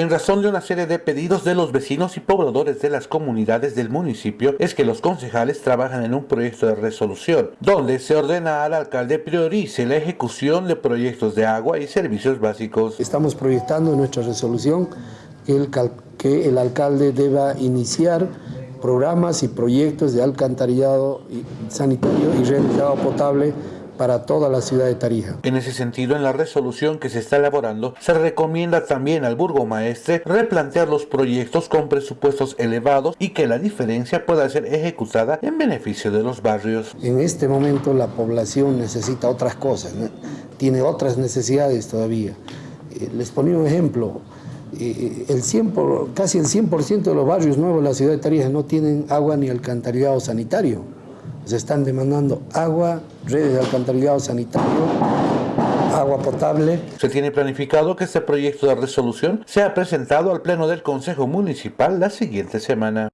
En razón de una serie de pedidos de los vecinos y pobladores de las comunidades del municipio, es que los concejales trabajan en un proyecto de resolución, donde se ordena al alcalde priorice la ejecución de proyectos de agua y servicios básicos. Estamos proyectando en nuestra resolución que el, que el alcalde deba iniciar programas y proyectos de alcantarillado sanitario y agua potable para toda la ciudad de Tarija. En ese sentido, en la resolución que se está elaborando, se recomienda también al burgomaestre replantear los proyectos con presupuestos elevados y que la diferencia pueda ser ejecutada en beneficio de los barrios. En este momento la población necesita otras cosas, tiene otras necesidades todavía. Eh, les ponía un ejemplo, eh, el 100 casi el 100% de los barrios nuevos de la ciudad de Tarija no tienen agua ni alcantarillado sanitario. Se están demandando agua, redes de alcantarillado sanitario, agua potable. Se tiene planificado que este proyecto de resolución sea presentado al Pleno del Consejo Municipal la siguiente semana.